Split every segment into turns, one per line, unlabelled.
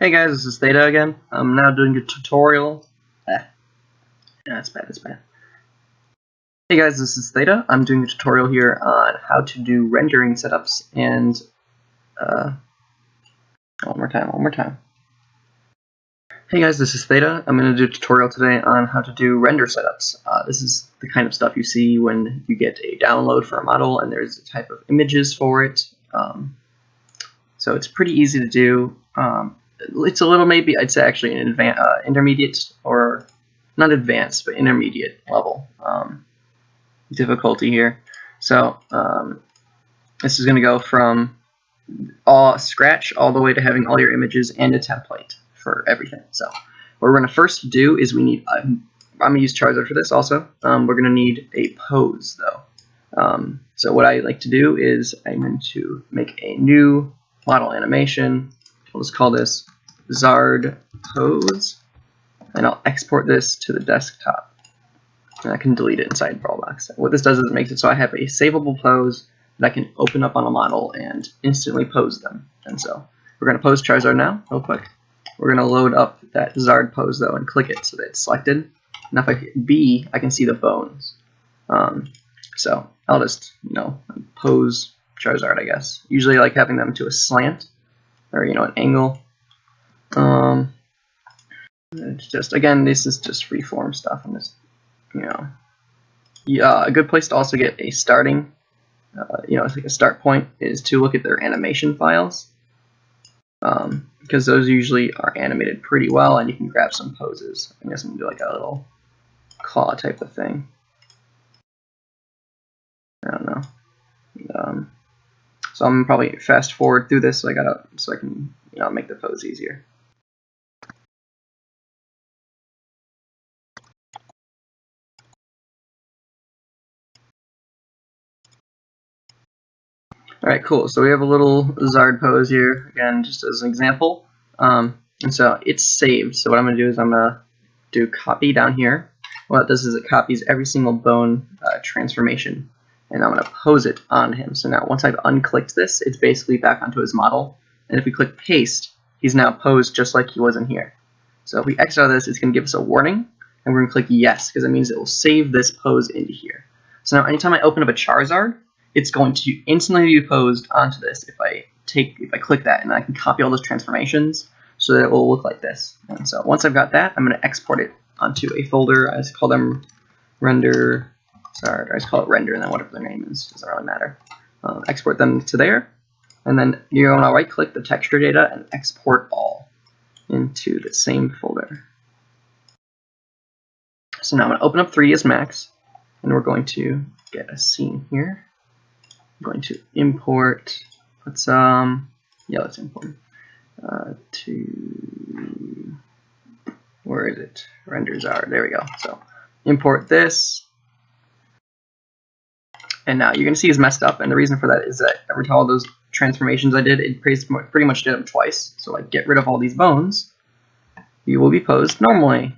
Hey guys, this is Theta again. I'm now doing a tutorial. Eh, that's bad, that's bad. Hey guys, this is Theta. I'm doing a tutorial here on how to do rendering setups and, uh, one more time, one more time. Hey guys, this is Theta. I'm going to do a tutorial today on how to do render setups. Uh, this is the kind of stuff you see when you get a download for a model and there's a type of images for it. Um, so it's pretty easy to do. Um, it's a little maybe I'd say actually an uh, intermediate or not advanced but intermediate level um, difficulty here. So um, this is going to go from all scratch all the way to having all your images and a template for everything. So what we're going to first do is we need uh, I'm going to use Charizard for this also. Um, we're going to need a pose though. Um, so what I like to do is I'm going to make a new model animation. We'll just call this Zard pose, and I'll export this to the desktop. And I can delete it inside Brawlbox. What this does is it makes it so I have a savable pose that I can open up on a model and instantly pose them. And so we're going to pose Charizard now, real quick. We're going to load up that Zard pose though and click it so that it's selected. Now if I hit B, I can see the bones. Um, so I'll just, you know, pose Charizard, I guess. Usually I like having them to a slant or, you know, an angle um, it's just again, this is just freeform stuff, and this, you know, yeah, a good place to also get a starting, uh, you know, it's like a start point is to look at their animation files, um, because those usually are animated pretty well, and you can grab some poses. I guess I'm gonna do like a little claw type of thing. I don't know. Um, so I'm probably fast forward through this so I gotta so I can you know make the pose easier. Alright, cool. So we have a little Zard pose here, again, just as an example. Um, and so it's saved. So what I'm going to do is I'm going to do copy down here. What does is it copies every single bone uh, transformation. And I'm going to pose it on him. So now once I've unclicked this, it's basically back onto his model. And if we click paste, he's now posed just like he was in here. So if we exit out of this, it's going to give us a warning. And we're going to click yes, because it means it will save this pose into here. So now anytime I open up a Charizard, it's going to instantly be posed onto this if I take if I click that and I can copy all those transformations so that it will look like this. And so once I've got that, I'm going to export it onto a folder. I just call them render, sorry, I just call it render and then whatever their name is, doesn't really matter. Um, export them to there, and then you're going to right click the texture data and export all into the same folder. So now I'm going to open up 3ds Max, and we're going to get a scene here. I'm going to import, let's, um, yeah, let's import uh, to, where is it? Renders are, there we go. So import this. And now you're going to see it's messed up. And the reason for that is that every time all those transformations I did, it pretty much did them twice. So I get rid of all these bones. You will be posed normally.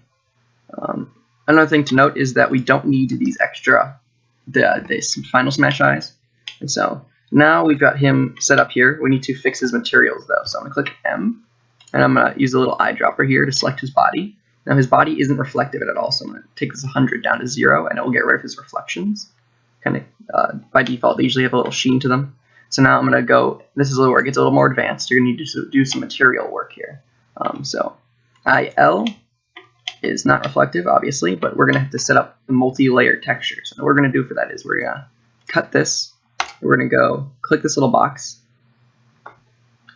Um, another thing to note is that we don't need these extra, the, this final smash eyes. And so now we've got him set up here. We need to fix his materials though. So I'm gonna click M and I'm gonna use a little eyedropper here to select his body. Now his body isn't reflective at all, so I'm gonna take this 100 down to zero and it will get rid of his reflections. Kind of uh, by default, they usually have a little sheen to them. So now I'm gonna go, this is where it gets a little more advanced. You're gonna need to do some material work here. Um, so IL is not reflective, obviously, but we're gonna have to set up the multi-layer texture. So what we're gonna do for that is we're gonna cut this we're going to go click this little box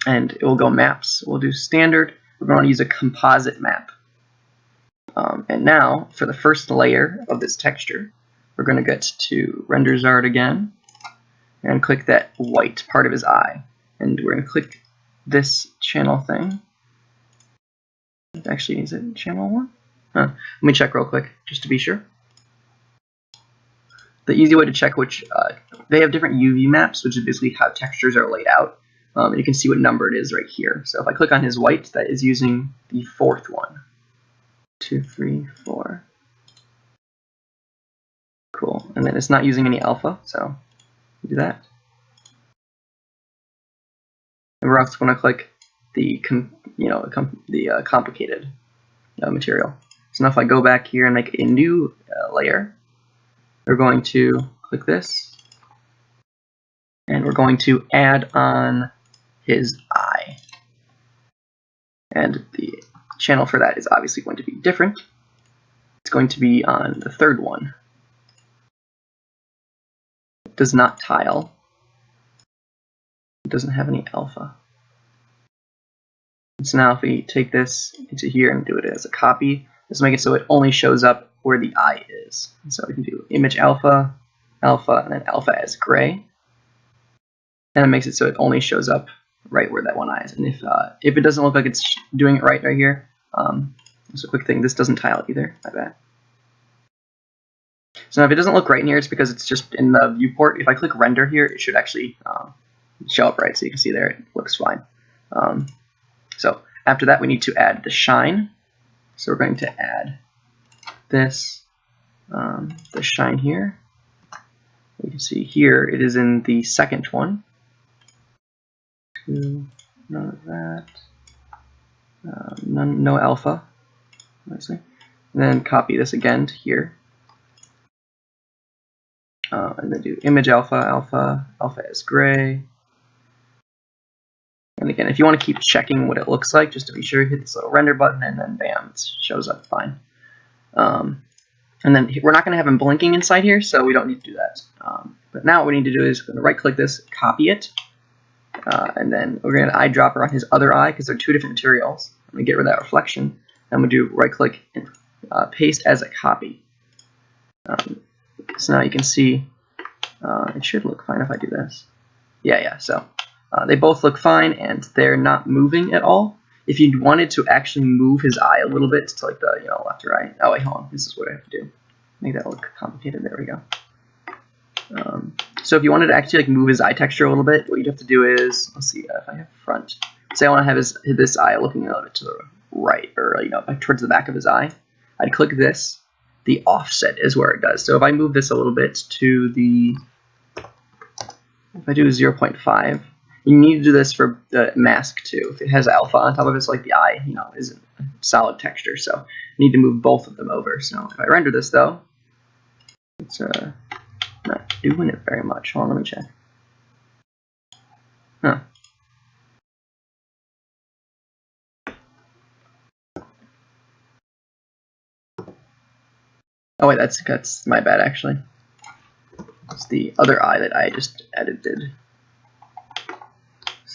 and it will go maps. We'll do standard. We're going to use a composite map. Um, and now for the first layer of this texture, we're going to get to render Zard again and click that white part of his eye. And we're going to click this channel thing. Actually, is it channel one? Huh. Let me check real quick just to be sure the easy way to check which, uh, they have different UV maps, which is basically how textures are laid out. Um, and you can see what number it is right here. So if I click on his white, that is using the fourth one. Two, three, four. Cool. And then it's not using any alpha, so do that. And we're also going to click the you know the uh, complicated uh, material. So now if I go back here and make a new uh, layer, we're going to click this, and we're going to add on his eye. And the channel for that is obviously going to be different. It's going to be on the third one. It does not tile. It doesn't have any alpha. So now if we take this into here and do it as a copy, let's make it so it only shows up where the eye is. So we can do image alpha, alpha, and then alpha as gray. And it makes it so it only shows up right where that one eye is. And if uh, if it doesn't look like it's doing it right right here, um, just a quick thing, this doesn't tile either, I bet. So now if it doesn't look right in here, it's because it's just in the viewport. If I click render here, it should actually um, show up right, so you can see there it looks fine. Um, so after that, we need to add the shine. So we're going to add this, um, the shine here. You can see here it is in the second one. Two, none of that. Uh, none, no alpha. Obviously. And then copy this again to here. Uh, and then do image alpha, alpha, alpha is gray, and again, if you want to keep checking what it looks like, just to be sure, hit this little render button, and then bam, it shows up fine. Um, and then we're not going to have him blinking inside here, so we don't need to do that. Um, but now what we need to do is going to right-click this, copy it, uh, and then we're going to eyedropper on his other eye because they're two different materials. I'm going to get rid of that reflection. Going to do right-click and uh, paste as a copy. Um, so now you can see uh, it should look fine if I do this. Yeah, yeah. So uh, they both look fine and they're not moving at all. If you wanted to actually move his eye a little bit to like the you know left or right, oh wait, hold on, this is what I have to do. Make that look complicated. There we go. Um, so if you wanted to actually like move his eye texture a little bit, what you'd have to do is let's see if I have front. Say I want to have his this eye looking a little bit to the right or you know towards the back of his eye. I'd click this. The offset is where it does. So if I move this a little bit to the if I do 0.5, you need to do this for the mask too. If it has alpha on top of it, so like the eye, you know, isn't solid texture. So you need to move both of them over. So if I render this though, it's uh, not doing it very much. Hold on, let me check. Huh. Oh wait, that's that's my bad actually. It's the other eye that I just edited.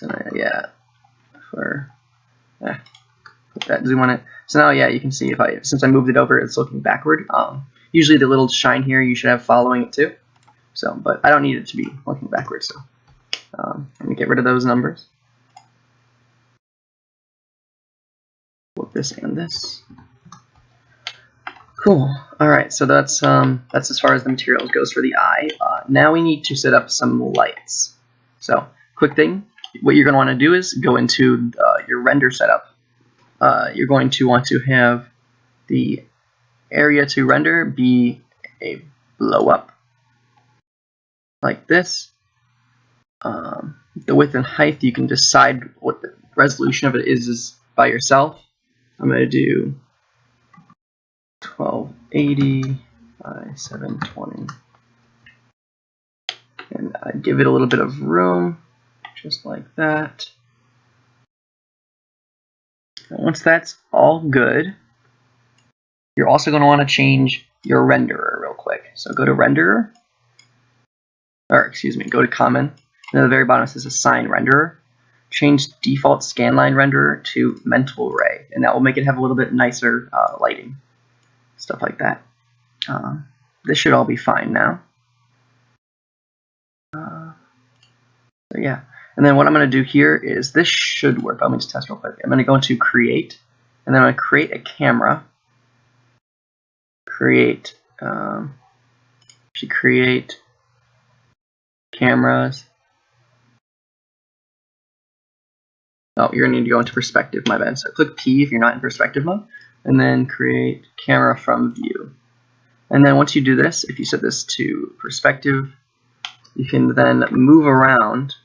So yeah, for yeah, put that zoom on it. So now yeah, you can see if I since I moved it over, it's looking backward. Um, usually the little shine here you should have following it too. So, but I don't need it to be looking backwards. So um, let me get rid of those numbers. Flip this and this. Cool. All right, so that's um, that's as far as the materials goes for the eye. Uh, now we need to set up some lights. So, quick thing, what you're going to want to do is go into uh, your render setup. Uh, you're going to want to have the area to render be a blow up like this. Um, the width and height, you can decide what the resolution of it is, is by yourself. I'm going to do 1280 by 720. And I give it a little bit of room just like that. Once that's all good, you're also going to want to change your renderer real quick. So go to renderer, or excuse me, go to common, and at the very bottom it says assign renderer. Change default scanline renderer to mental ray, and that will make it have a little bit nicer uh, lighting, stuff like that. Uh, this should all be fine now. Uh, so yeah, and then what I'm going to do here is this should work. Let me just test real quick. I'm going to go into create, and then I'm going to create a camera. Create, um, actually create cameras. Oh, you're going to need to go into perspective, my bad. So click P if you're not in perspective mode, and then create camera from view. And then once you do this, if you set this to perspective, you can then move around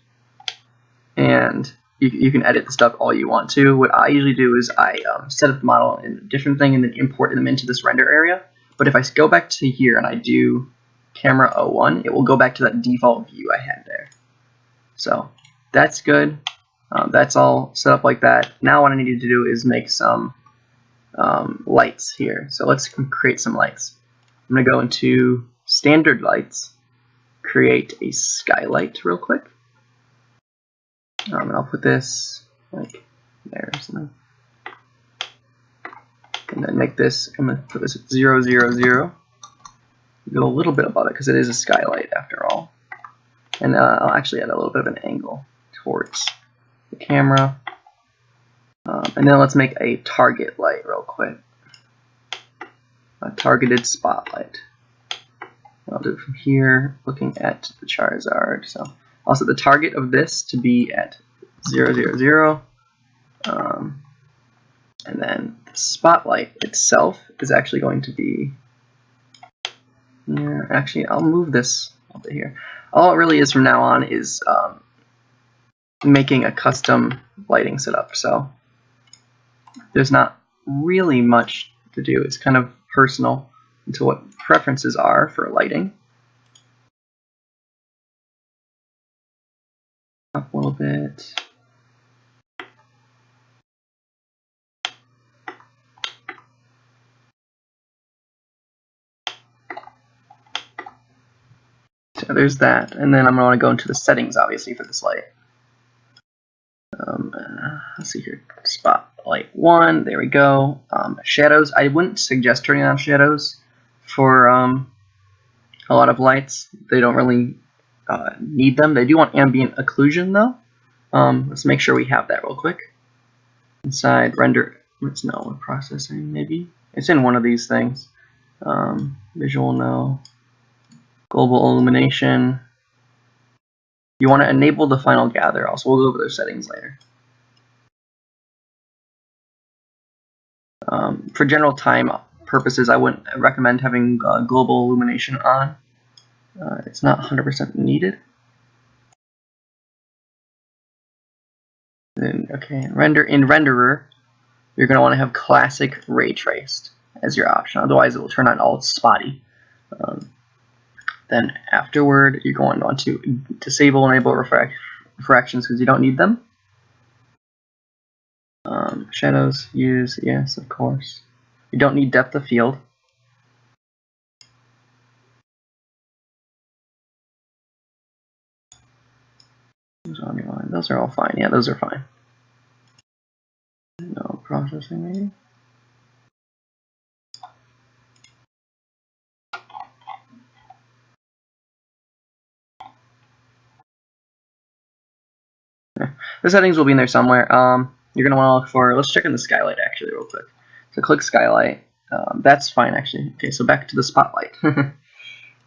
and you, you can edit the stuff all you want to. What I usually do is I um, set up the model in a different thing and then import them into this render area. But if I go back to here and I do camera 01, it will go back to that default view I had there. So that's good. Um, that's all set up like that. Now what I need to do is make some um, lights here. So let's create some lights. I'm going to go into standard lights, create a skylight real quick. Um, and I'll put this like there or something. And then make this, I'm going to put this at 0, 0, 0. Go a little bit above it because it is a skylight after all. And uh, I'll actually add a little bit of an angle towards the camera. Um, and then let's make a target light real quick. A targeted spotlight. I'll do it from here, looking at the Charizard. So I'll set the target of this to be at 0, 0, 0. Um, and then the spotlight itself is actually going to be yeah, actually I'll move this over here. All it really is from now on is um, making a custom lighting setup. So there's not really much to do. It's kind of personal into what preferences are for lighting. Up a little bit. So there's that, and then I'm going to go into the settings, obviously, for this light. Um, uh, let's see here, spotlight one, there we go. Um, shadows, I wouldn't suggest turning on shadows for um, a lot of lights. They don't really uh, need them. They do want ambient occlusion though. Um, let's make sure we have that real quick. Inside render, it's no processing maybe. It's in one of these things. Um, visual no. Global illumination. You want to enable the final gather. Also, we'll go over those settings later. Um, for general time purposes, I wouldn't recommend having uh, global illumination on. Uh, it's not 100% needed. Then, okay, render in renderer, you're going to want to have classic ray traced as your option. Otherwise, it will turn on all spotty. Um, then afterward, you're going to want to disable enable refract refractions because you don't need them. Um, shadows, use, yes, of course. You don't need depth of field. Those are all fine. Yeah, those are fine. No processing maybe. The settings will be in there somewhere. Um, you're going to want to look for, let's check in the skylight actually real quick. So click skylight. Um, that's fine actually. Okay, so back to the spotlight.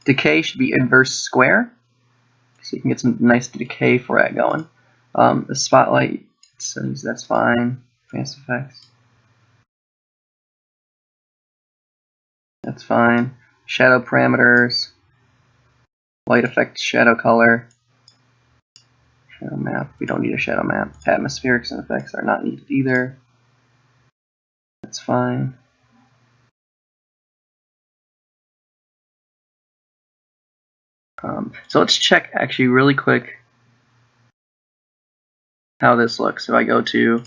decay should be inverse square. So you can get some nice decay for that going. Um, the spotlight that's fine. Advanced effects. That's fine. Shadow parameters. Light effect, shadow color. Shadow map. We don't need a shadow map. Atmospherics and effects are not needed either. That's fine. Um, so let's check actually really quick how this looks. If I go to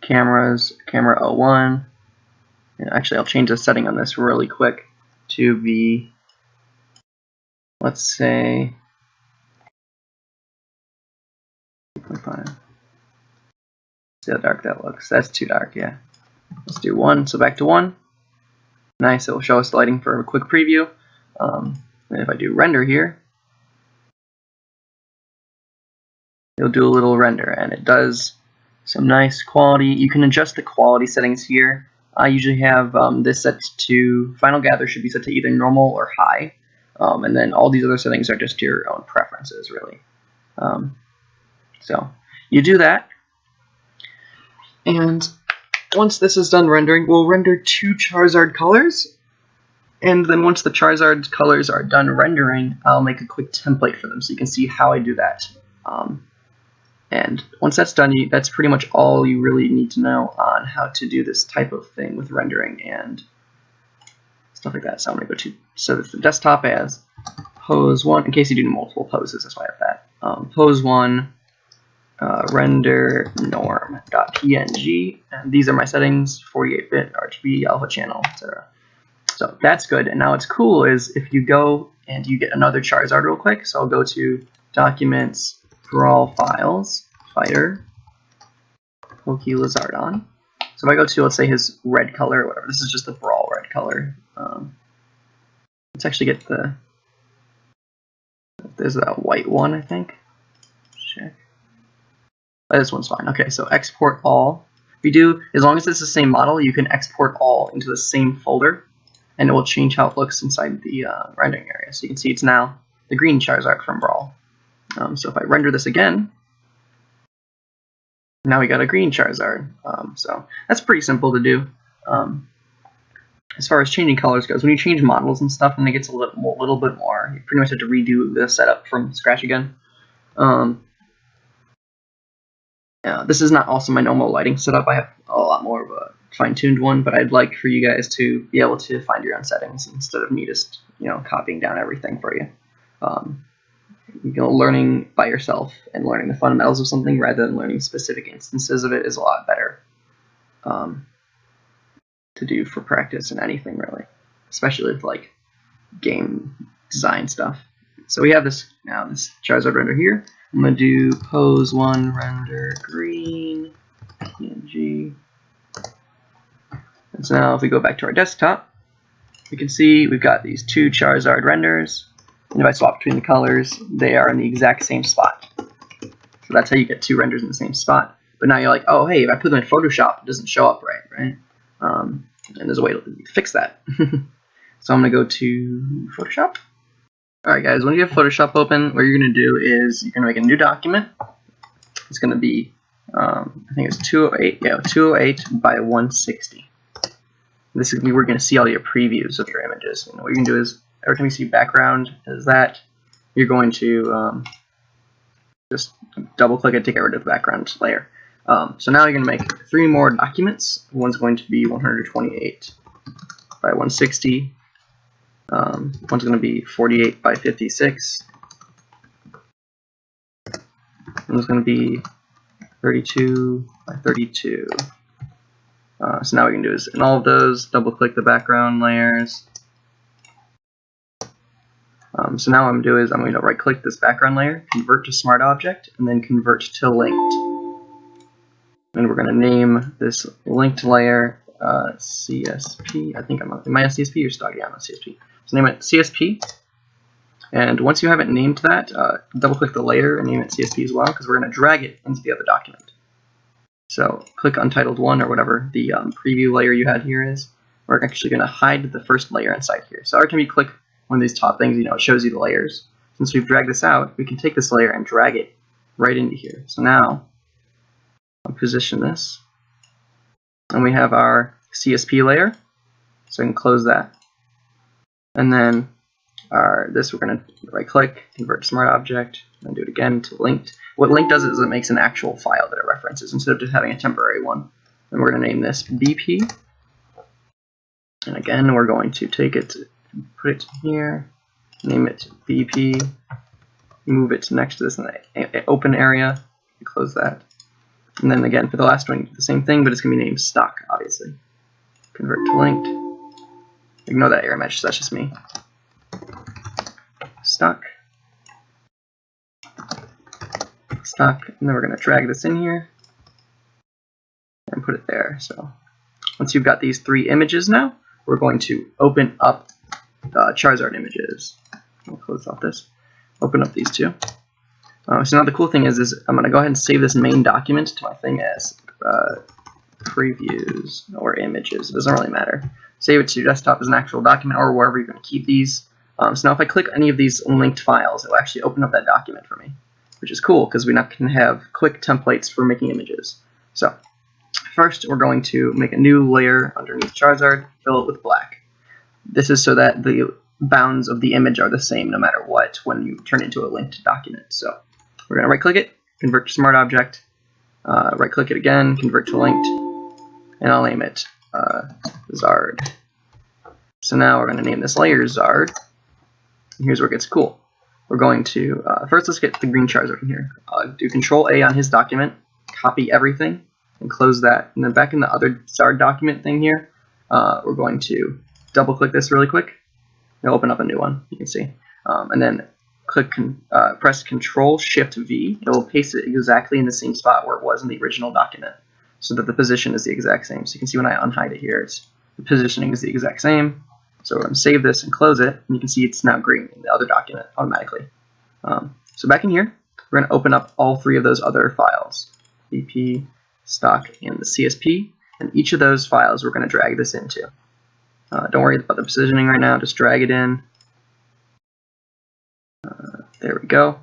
cameras, camera 01, actually I'll change the setting on this really quick to be, let's say, 2.5. See how dark that looks. That's too dark, yeah. Let's do one. So back to one. Nice. It will show us the lighting for a quick preview. Um, and if I do render here, it'll do a little render, and it does some nice quality. You can adjust the quality settings here. I usually have um, this set to Final Gather should be set to either normal or high, um, and then all these other settings are just your own preferences, really. Um, so you do that, and once this is done rendering, we'll render two Charizard colors. And then once the Charizard colors are done rendering, I'll make a quick template for them so you can see how I do that. Um, and once that's done, you, that's pretty much all you really need to know on how to do this type of thing with rendering and stuff like that. So I'm going to go to, so the desktop as pose 1, in case you do multiple poses, that's why I have that. Um, pose 1, uh, render norm.png, and these are my settings, 48-bit, RGB, alpha channel, etc. So that's good. And now what's cool is if you go and you get another Charizard real quick, so I'll go to Documents, Brawl Files, Fighter, Pokelizardon. So if I go to, let's say, his red color or whatever, this is just the Brawl red color. Um, let's actually get the, there's that white one, I think. Check. Oh, this one's fine. Okay, so export all. If you do, as long as it's the same model, you can export all into the same folder and it will change how it looks inside the uh, rendering area. So you can see it's now the green Charizard from Brawl. Um, so if I render this again, now we got a green Charizard. Um, so that's pretty simple to do. Um, as far as changing colors goes, when you change models and stuff, and it gets a little, little bit more, you pretty much have to redo the setup from scratch again. Um, yeah, this is not also my normal lighting setup. I have a lot more of a fine-tuned one, but I'd like for you guys to be able to find your own settings instead of me just you know copying down everything for you. Um, you know, learning by yourself and learning the fundamentals of something rather than learning specific instances of it is a lot better um, to do for practice in anything really, especially with like game design stuff. So we have this now this Charizard render here. I'm gonna do pose one render green PNG and so now if we go back to our desktop, we can see we've got these two Charizard renders. And if I swap between the colors, they are in the exact same spot. So that's how you get two renders in the same spot. But now you're like, oh, hey, if I put them in Photoshop, it doesn't show up right, right? Um, and there's a way to fix that. so I'm going to go to Photoshop. Alright guys, when you have Photoshop open, what you're going to do is you're going to make a new document. It's going to be, um, I think it's 208, yeah, 208 by 160 this is we're going to see all your previews of your images. And what you can do is every time you see background is that you're going to um, just double click it to get rid of the background layer. Um, so now you're going to make three more documents. One's going to be 128 by 160. Um, one's going to be 48 by 56. One's going to be 32 by 32. Uh, so now what we can do is in all of those, double click the background layers. Um, so now what I'm going to do is I'm going to right click this background layer, convert to smart object, and then convert to linked. And we're going to name this linked layer uh, CSP. I think I'm on, a CSP or stock? I'm a CSP. So name it CSP. And once you have it named that, uh, double click the layer and name it CSP as well, because we're going to drag it into the other document. So click Untitled 1 or whatever the um, preview layer you had here is. We're actually going to hide the first layer inside here. So every time you click one of these top things, you know, it shows you the layers. Since we've dragged this out, we can take this layer and drag it right into here. So now, I'll position this. And we have our CSP layer. So I can close that. And then our this we're going to right click, convert to smart object, and do it again to linked. What link does is it makes an actual file that it references instead of just having a temporary one. And we're going to name this BP. And again, we're going to take it, put it here, name it BP, move it next to this open area, close that. And then again, for the last one, the same thing, but it's going to be named stock, obviously. Convert to linked. Ignore that error message, that's just me. Stock. stock, and then we're going to drag this in here and put it there. So once you've got these three images now, we're going to open up uh, Charizard images. I'll close off this. Open up these two. Uh, so now the cool thing is, is I'm going to go ahead and save this main document to my thing as uh, previews or images. It doesn't really matter. Save it to your desktop as an actual document or wherever you're going to keep these. Um, so now if I click any of these linked files, it will actually open up that document for me which is cool because we now can have quick templates for making images. So first we're going to make a new layer underneath Charizard, fill it with black. This is so that the bounds of the image are the same no matter what when you turn into a linked document. So we're going to right click it, convert to smart object, uh, right click it again, convert to linked, and I'll name it uh, Zard. So now we're going to name this layer Zard. And here's where it gets cool. We're going to, uh, first let's get the green Charizard in here. Uh, do Control A on his document, copy everything, and close that. And then back in the other Zard document thing here, uh, we're going to double click this really quick. It'll open up a new one, you can see. Um, and then click, con uh, press Control Shift V. It will paste it exactly in the same spot where it was in the original document, so that the position is the exact same. So you can see when I unhide it here, the positioning is the exact same. So to save this and close it, and you can see it's now green in the other document automatically. Um, so back in here, we're going to open up all three of those other files, BP, stock, and the CSP, and each of those files we're going to drag this into. Uh, don't worry about the positioning right now, just drag it in. Uh, there we go.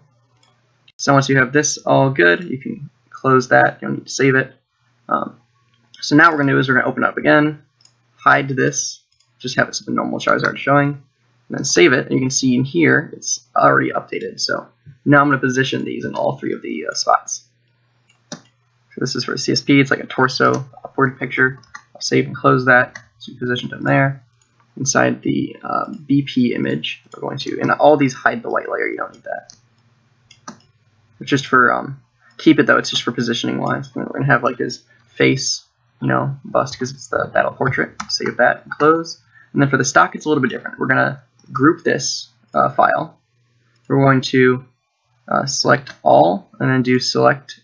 So once you have this all good, you can close that. You don't need to save it. Um, so now what we're going to do is we're going to open up again, hide this, just have it so the normal Charizard showing, and then save it. And you can see in here, it's already updated. So now I'm going to position these in all three of the uh, spots. So this is for CSP. It's like a torso upward picture. I'll save and close that. So we positioned them there. Inside the uh, BP image, we're going to, and all these hide the white layer. You don't need that. It's just for, um, keep it though. It's just for positioning wise. We're going to have like his face, you know, bust because it's the battle portrait. Save that and close. And then for the stock, it's a little bit different. We're going to group this uh, file. We're going to uh, select all and then do select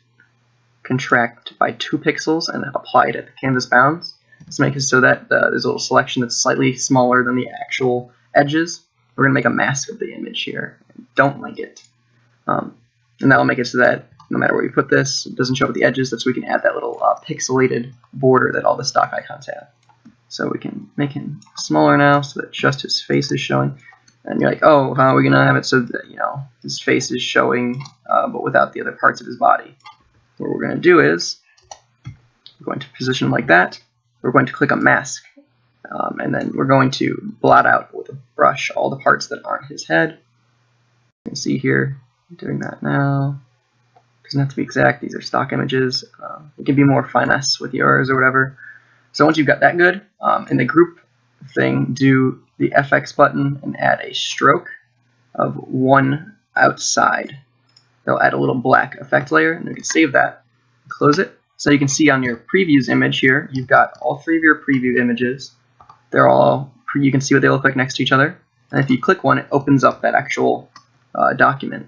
contract by two pixels and apply it at the canvas bounds. Let's make it so that uh, there's a little selection that's slightly smaller than the actual edges. We're going to make a mask of the image here. Don't link it. Um, and that will make it so that no matter where you put this, it doesn't show up at the edges. That's so we can add that little uh, pixelated border that all the stock icons have. So we can make him smaller now so that just his face is showing. And you're like, oh, how are we going to have it so that, you know, his face is showing, uh, but without the other parts of his body? What we're going to do is, we're going to position like that. We're going to click on mask. Um, and then we're going to blot out with a brush all the parts that aren't his head. You can see here, I'm doing that now. Doesn't have to be exact. These are stock images. Um, it can be more finesse with yours or whatever. So once you've got that good, um, in the group thing, do the FX button and add a stroke of one outside. They'll add a little black effect layer, and you can save that, close it. So you can see on your previews image here, you've got all three of your preview images. They're all, you can see what they look like next to each other. And if you click one, it opens up that actual uh, document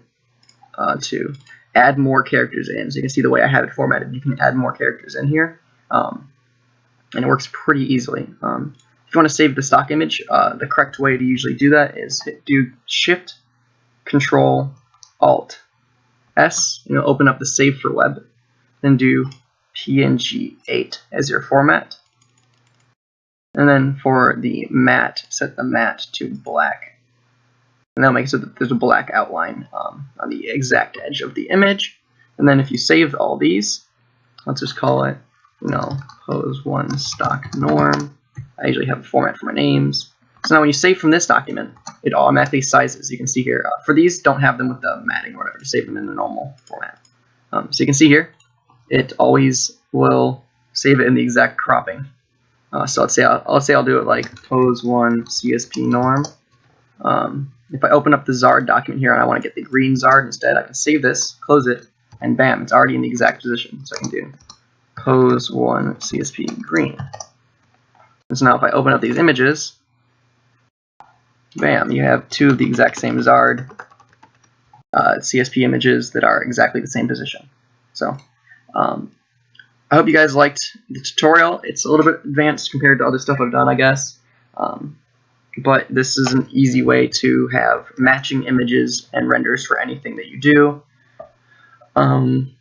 uh, to add more characters in. So you can see the way I have it formatted, you can add more characters in here. Um, and it works pretty easily. Um, if you want to save the stock image, uh, the correct way to usually do that is do Shift, Control, Alt, S, and it'll open up the Save for Web. Then do PNG8 as your format. And then for the matte, set the matte to black. And that'll make it so that there's a black outline um, on the exact edge of the image. And then if you save all these, let's just call it you know, pose one stock norm. I usually have a format for my names. So now when you save from this document, it automatically sizes. You can see here, uh, for these, don't have them with the matting or whatever, just save them in the normal format. Um, so you can see here, it always will save it in the exact cropping. Uh, so let's say I'll, let's say I'll do it like pose one CSP norm. Um, if I open up the Zard document here and I want to get the green Zard instead, I can save this, close it, and bam, it's already in the exact position. So I can do pose one CSP green. And so now if I open up these images, bam, you have two of the exact same Zard uh, CSP images that are exactly the same position. So um, I hope you guys liked the tutorial. It's a little bit advanced compared to other stuff I've done, I guess. Um, but this is an easy way to have matching images and renders for anything that you do. Um,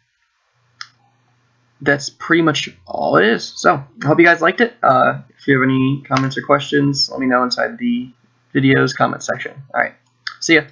that's pretty much all it is. So, I hope you guys liked it. Uh, if you have any comments or questions, let me know inside the video's comment section. Alright, see ya.